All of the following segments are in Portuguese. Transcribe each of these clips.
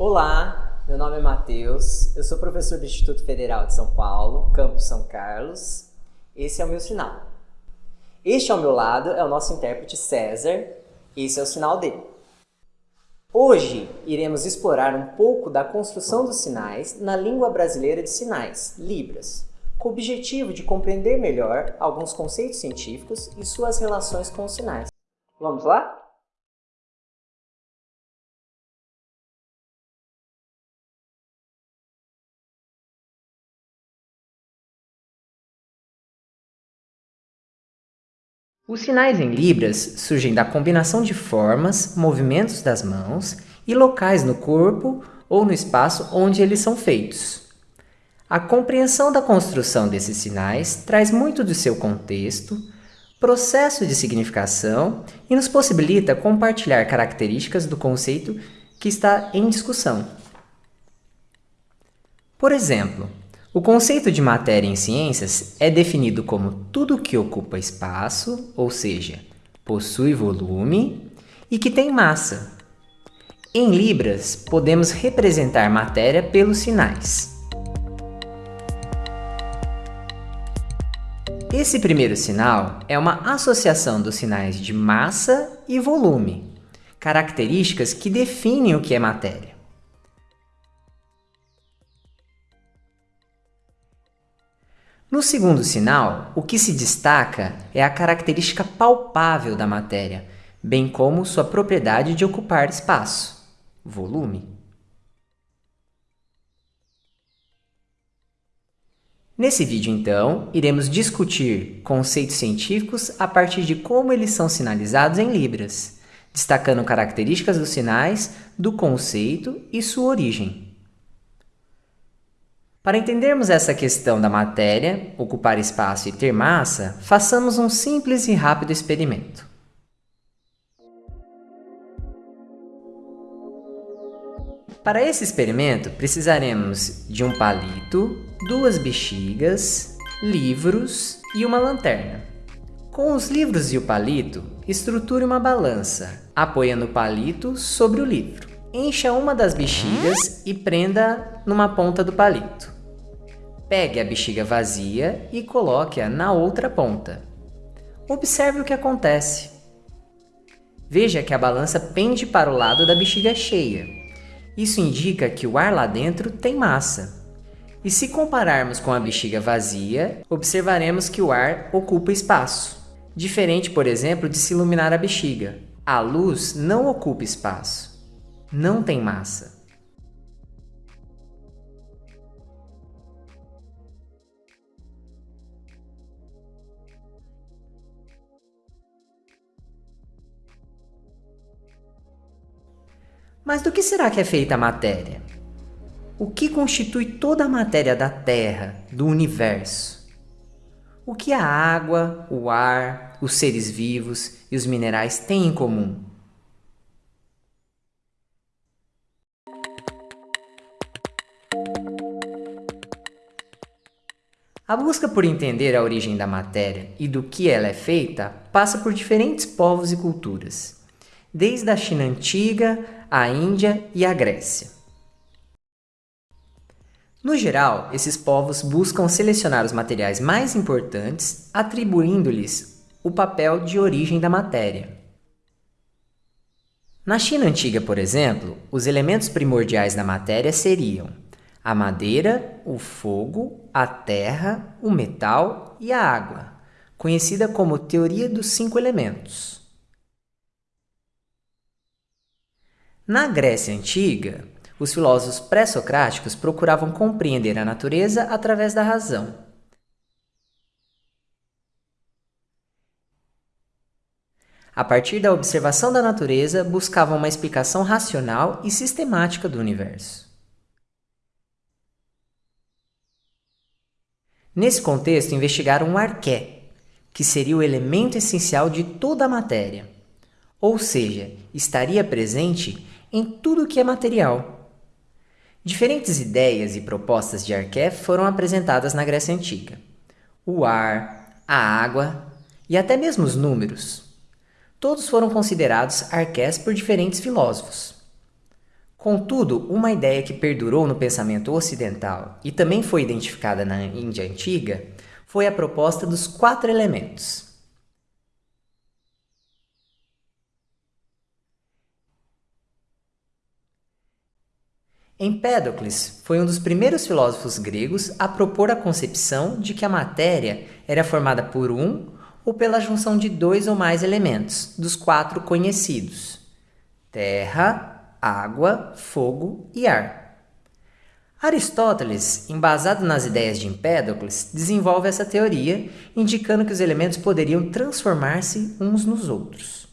Olá, meu nome é Matheus, eu sou professor do Instituto Federal de São Paulo, campus São Carlos. Esse é o meu sinal. Este ao meu lado é o nosso intérprete César, esse é o sinal dele. Hoje iremos explorar um pouco da construção dos sinais na língua brasileira de sinais, Libras, com o objetivo de compreender melhor alguns conceitos científicos e suas relações com os sinais. Vamos lá? Os sinais em Libras surgem da combinação de formas, movimentos das mãos e locais no corpo ou no espaço onde eles são feitos. A compreensão da construção desses sinais traz muito do seu contexto, processo de significação e nos possibilita compartilhar características do conceito que está em discussão. Por exemplo, o conceito de matéria em ciências é definido como tudo que ocupa espaço, ou seja, possui volume e que tem massa. Em Libras, podemos representar matéria pelos sinais. Esse primeiro sinal é uma associação dos sinais de massa e volume, características que definem o que é matéria. No segundo sinal, o que se destaca é a característica palpável da matéria, bem como sua propriedade de ocupar espaço, volume. Nesse vídeo, então, iremos discutir conceitos científicos a partir de como eles são sinalizados em Libras, destacando características dos sinais, do conceito e sua origem. Para entendermos essa questão da matéria, ocupar espaço e ter massa, façamos um simples e rápido experimento. Para esse experimento, precisaremos de um palito, duas bexigas, livros e uma lanterna. Com os livros e o palito, estruture uma balança, apoiando o palito sobre o livro. Encha uma das bexigas e prenda numa ponta do palito. Pegue a bexiga vazia e coloque-a na outra ponta. Observe o que acontece. Veja que a balança pende para o lado da bexiga cheia. Isso indica que o ar lá dentro tem massa. E se compararmos com a bexiga vazia, observaremos que o ar ocupa espaço. Diferente, por exemplo, de se iluminar a bexiga. A luz não ocupa espaço. Não tem massa. Mas do que será que é feita a matéria? O que constitui toda a matéria da Terra, do universo? O que a água, o ar, os seres vivos e os minerais têm em comum? A busca por entender a origem da matéria e do que ela é feita passa por diferentes povos e culturas desde a China antiga, a Índia e a Grécia. No geral, esses povos buscam selecionar os materiais mais importantes, atribuindo-lhes o papel de origem da matéria. Na China antiga, por exemplo, os elementos primordiais da matéria seriam a madeira, o fogo, a terra, o metal e a água, conhecida como teoria dos cinco elementos. Na Grécia Antiga, os filósofos pré-socráticos procuravam compreender a natureza através da razão. A partir da observação da natureza, buscavam uma explicação racional e sistemática do universo. Nesse contexto, investigaram o arqué, que seria o elemento essencial de toda a matéria, ou seja, estaria presente em tudo que é material. Diferentes ideias e propostas de arqué foram apresentadas na Grécia Antiga. O ar, a água e até mesmo os números. Todos foram considerados arqués por diferentes filósofos. Contudo, uma ideia que perdurou no pensamento ocidental e também foi identificada na Índia antiga foi a proposta dos quatro elementos. Empédocles foi um dos primeiros filósofos gregos a propor a concepção de que a matéria era formada por um ou pela junção de dois ou mais elementos, dos quatro conhecidos: terra, água, fogo e ar. Aristóteles, embasado nas ideias de Empédocles, desenvolve essa teoria, indicando que os elementos poderiam transformar-se uns nos outros.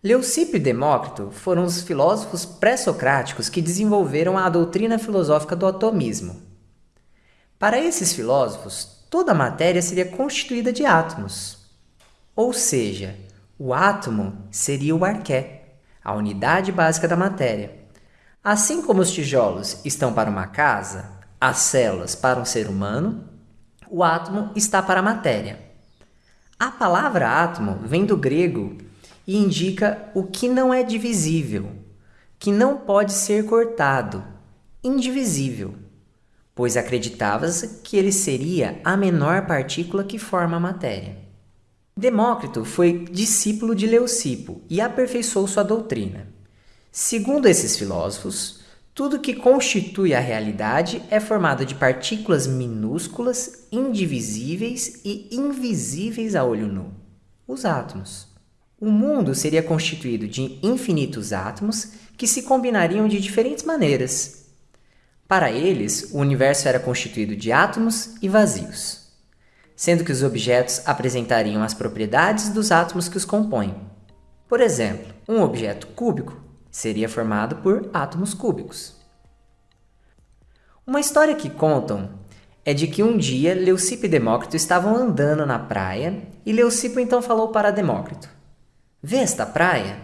Leucipo e Demócrito foram os filósofos pré-socráticos que desenvolveram a doutrina filosófica do atomismo. Para esses filósofos, toda a matéria seria constituída de átomos. Ou seja, o átomo seria o arqué, a unidade básica da matéria. Assim como os tijolos estão para uma casa, as células para um ser humano, o átomo está para a matéria. A palavra átomo vem do grego e indica o que não é divisível, que não pode ser cortado, indivisível, pois acreditava-se que ele seria a menor partícula que forma a matéria. Demócrito foi discípulo de Leucipo e aperfeiçoou sua doutrina. Segundo esses filósofos, tudo que constitui a realidade é formado de partículas minúsculas, indivisíveis e invisíveis a olho nu, os átomos. O mundo seria constituído de infinitos átomos que se combinariam de diferentes maneiras. Para eles, o universo era constituído de átomos e vazios, sendo que os objetos apresentariam as propriedades dos átomos que os compõem. Por exemplo, um objeto cúbico seria formado por átomos cúbicos. Uma história que contam é de que um dia Leucipo e Demócrito estavam andando na praia e Leucipo então falou para Demócrito: Vê esta praia?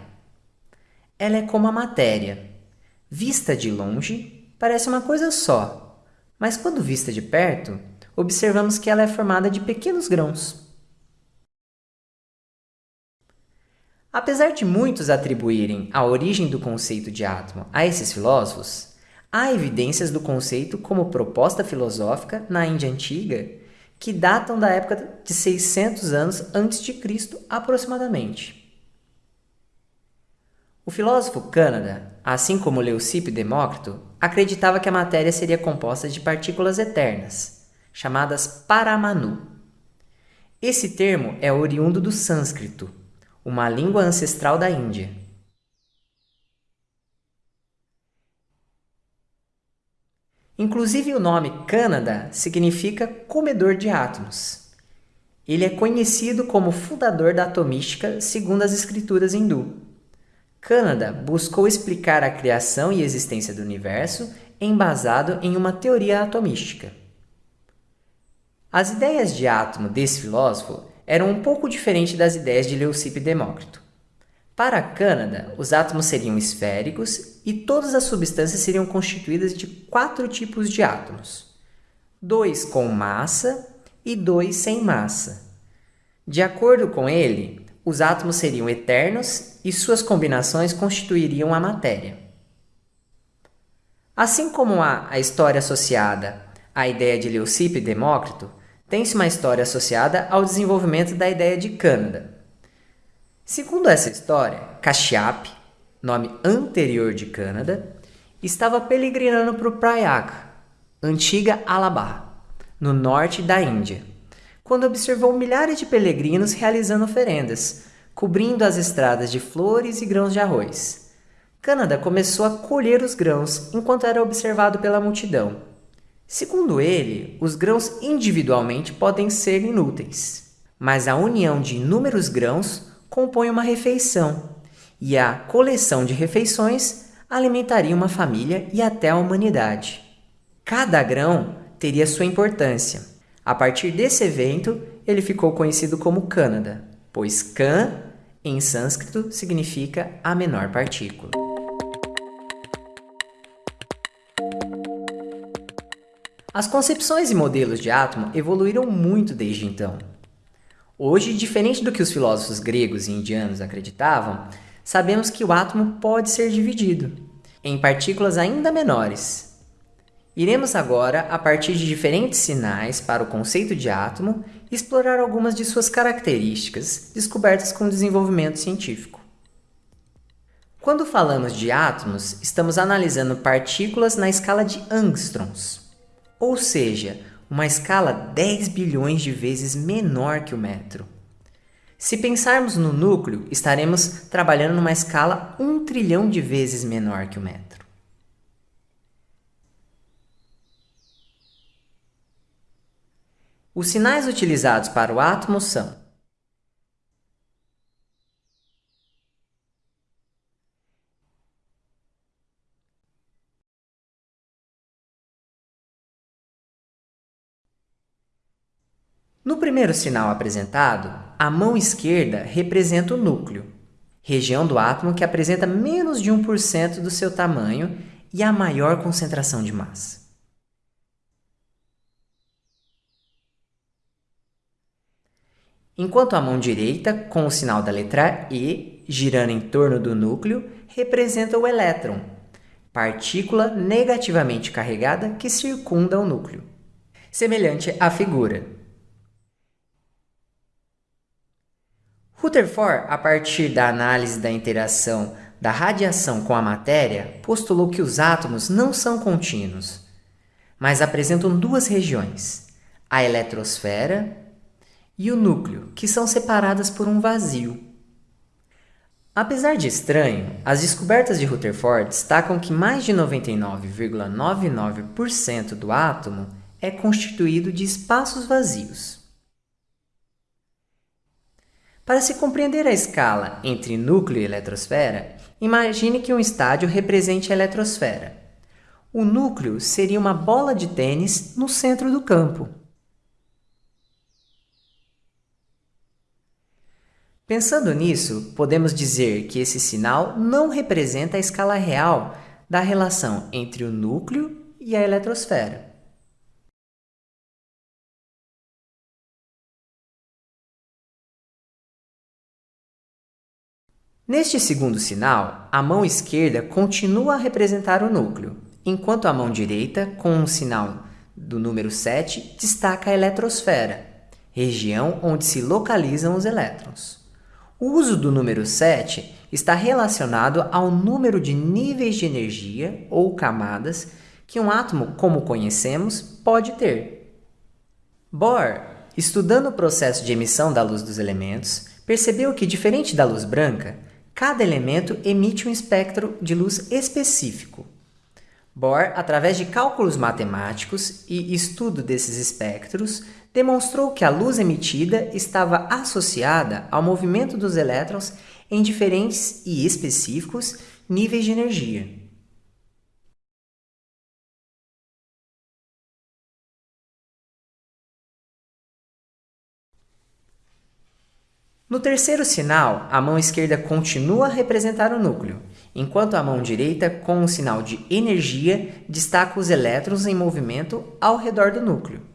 Ela é como a matéria. Vista de longe, parece uma coisa só, mas quando vista de perto, observamos que ela é formada de pequenos grãos. Apesar de muitos atribuírem a origem do conceito de átomo a esses filósofos, há evidências do conceito como proposta filosófica na Índia antiga que datam da época de 600 anos antes de Cristo aproximadamente. O filósofo Cânada, assim como Leucipo e Demócrito, acreditava que a matéria seria composta de partículas eternas, chamadas Paramanu. Esse termo é oriundo do sânscrito, uma língua ancestral da Índia. Inclusive o nome Cânada significa comedor de átomos. Ele é conhecido como fundador da atomística segundo as escrituras hindu. Canada buscou explicar a criação e existência do universo embasado em uma teoria atomística. As ideias de átomo desse filósofo eram um pouco diferentes das ideias de Leucipo e Demócrito. Para Canada, os átomos seriam esféricos e todas as substâncias seriam constituídas de quatro tipos de átomos: dois com massa e dois sem massa. De acordo com ele, os átomos seriam eternos e suas combinações constituiriam a matéria. Assim como há a história associada à ideia de Leucipo e Demócrito, tem-se uma história associada ao desenvolvimento da ideia de Cânada. Segundo essa história, Kashyap, nome anterior de Cânada, estava peregrinando para o Prayag, antiga Alabá, no norte da Índia quando observou milhares de peregrinos realizando oferendas, cobrindo as estradas de flores e grãos de arroz. Cânada começou a colher os grãos enquanto era observado pela multidão. Segundo ele, os grãos individualmente podem ser inúteis, mas a união de inúmeros grãos compõe uma refeição, e a coleção de refeições alimentaria uma família e até a humanidade. Cada grão teria sua importância a partir desse evento, ele ficou conhecido como Cânada, pois Kan, em sânscrito, significa a menor partícula. As concepções e modelos de átomo evoluíram muito desde então. Hoje, diferente do que os filósofos gregos e indianos acreditavam, sabemos que o átomo pode ser dividido em partículas ainda menores. Iremos agora, a partir de diferentes sinais para o conceito de átomo, explorar algumas de suas características descobertas com o desenvolvimento científico. Quando falamos de átomos, estamos analisando partículas na escala de angstroms, ou seja, uma escala 10 bilhões de vezes menor que o metro. Se pensarmos no núcleo, estaremos trabalhando numa escala 1 trilhão de vezes menor que o metro. Os sinais utilizados para o átomo são No primeiro sinal apresentado, a mão esquerda representa o núcleo, região do átomo que apresenta menos de 1% do seu tamanho e a maior concentração de massa. Enquanto a mão direita, com o sinal da letra E, girando em torno do núcleo, representa o elétron, partícula negativamente carregada que circunda o núcleo. Semelhante à figura. Rutherford, a partir da análise da interação da radiação com a matéria, postulou que os átomos não são contínuos, mas apresentam duas regiões, a eletrosfera e o núcleo, que são separadas por um vazio. Apesar de estranho, as descobertas de Rutherford destacam que mais de 99,99% ,99 do átomo é constituído de espaços vazios. Para se compreender a escala entre núcleo e eletrosfera, imagine que um estádio represente a eletrosfera. O núcleo seria uma bola de tênis no centro do campo. Pensando nisso, podemos dizer que esse sinal não representa a escala real da relação entre o núcleo e a eletrosfera. Neste segundo sinal, a mão esquerda continua a representar o núcleo, enquanto a mão direita, com o sinal do número 7, destaca a eletrosfera, região onde se localizam os elétrons. O uso do número 7 está relacionado ao número de níveis de energia ou camadas que um átomo, como conhecemos, pode ter. Bohr, estudando o processo de emissão da luz dos elementos, percebeu que, diferente da luz branca, Cada elemento emite um espectro de luz específico. Bohr, através de cálculos matemáticos e estudo desses espectros, demonstrou que a luz emitida estava associada ao movimento dos elétrons em diferentes e específicos níveis de energia. No terceiro sinal, a mão esquerda continua a representar o núcleo, enquanto a mão direita, com o sinal de energia, destaca os elétrons em movimento ao redor do núcleo.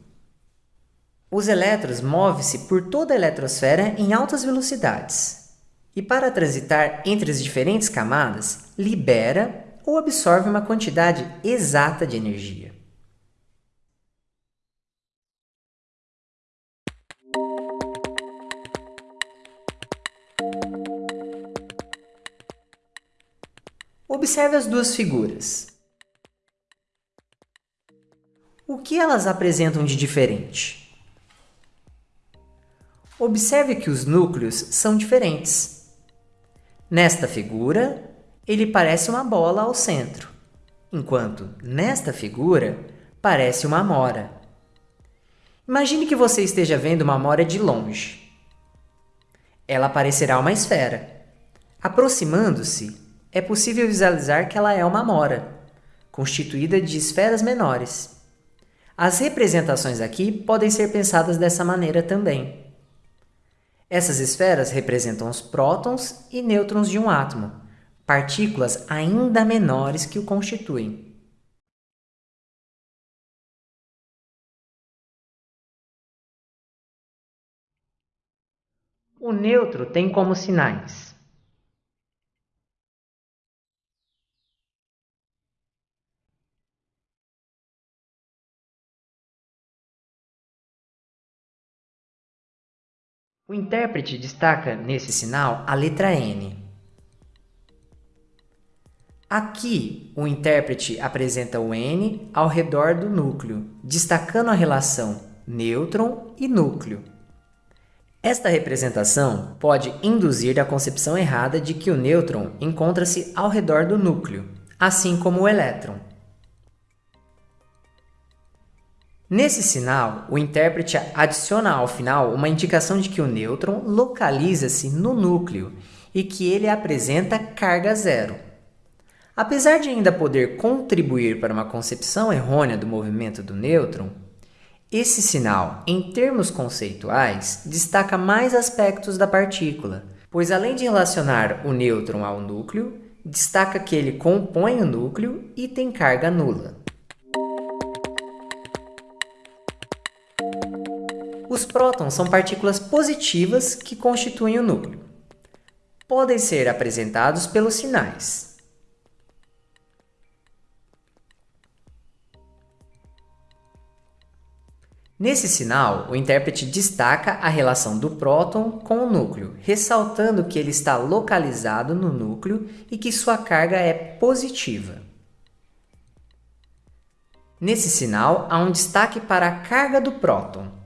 Os elétrons movem-se por toda a eletrosfera em altas velocidades, e para transitar entre as diferentes camadas, libera ou absorve uma quantidade exata de energia. Observe as duas figuras. O que elas apresentam de diferente? Observe que os núcleos são diferentes. Nesta figura, ele parece uma bola ao centro, enquanto nesta figura parece uma amora. Imagine que você esteja vendo uma amora de longe. Ela parecerá uma esfera. Aproximando-se, é possível visualizar que ela é uma amora, constituída de esferas menores. As representações aqui podem ser pensadas dessa maneira também. Essas esferas representam os prótons e nêutrons de um átomo, partículas ainda menores que o constituem. O neutro tem como sinais O intérprete destaca nesse sinal a letra N. Aqui, o intérprete apresenta o N ao redor do núcleo, destacando a relação nêutron e núcleo. Esta representação pode induzir a concepção errada de que o nêutron encontra-se ao redor do núcleo, assim como o elétron. Nesse sinal, o intérprete adiciona ao final uma indicação de que o nêutron localiza-se no núcleo e que ele apresenta carga zero. Apesar de ainda poder contribuir para uma concepção errônea do movimento do nêutron, esse sinal, em termos conceituais, destaca mais aspectos da partícula, pois além de relacionar o nêutron ao núcleo, destaca que ele compõe o núcleo e tem carga nula. Os prótons são partículas positivas que constituem o núcleo. Podem ser apresentados pelos sinais. Nesse sinal, o intérprete destaca a relação do próton com o núcleo, ressaltando que ele está localizado no núcleo e que sua carga é positiva. Nesse sinal, há um destaque para a carga do próton,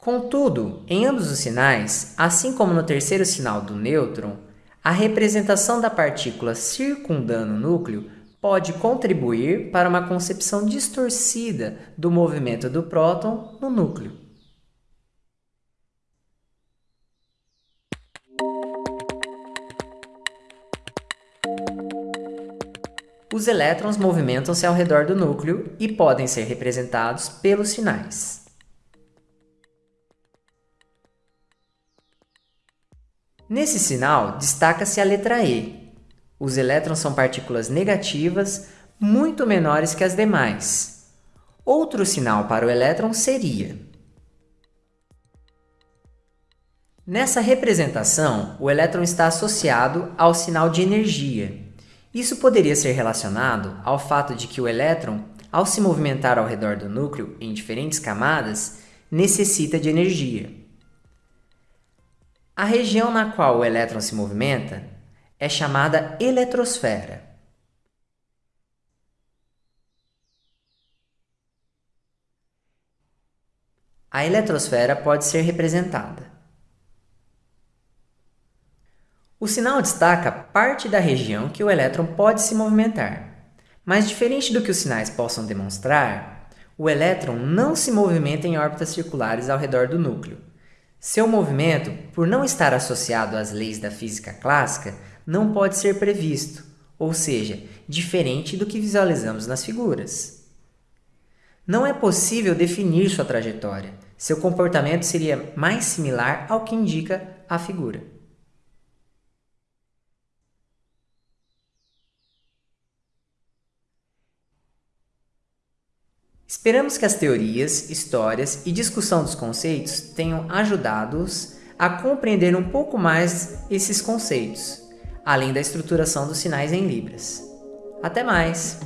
Contudo, em ambos os sinais, assim como no terceiro sinal do nêutron, a representação da partícula circundando o núcleo pode contribuir para uma concepção distorcida do movimento do próton no núcleo. Os elétrons movimentam-se ao redor do núcleo e podem ser representados pelos sinais. Nesse sinal, destaca-se a letra E. Os elétrons são partículas negativas muito menores que as demais. Outro sinal para o elétron seria Nessa representação, o elétron está associado ao sinal de energia. Isso poderia ser relacionado ao fato de que o elétron, ao se movimentar ao redor do núcleo em diferentes camadas, necessita de energia. A região na qual o elétron se movimenta é chamada eletrosfera. A eletrosfera pode ser representada. O sinal destaca parte da região que o elétron pode se movimentar. Mas diferente do que os sinais possam demonstrar, o elétron não se movimenta em órbitas circulares ao redor do núcleo. Seu movimento, por não estar associado às leis da física clássica, não pode ser previsto, ou seja, diferente do que visualizamos nas figuras. Não é possível definir sua trajetória. Seu comportamento seria mais similar ao que indica a figura. Esperamos que as teorias, histórias e discussão dos conceitos tenham ajudado-os a compreender um pouco mais esses conceitos, além da estruturação dos sinais em Libras. Até mais!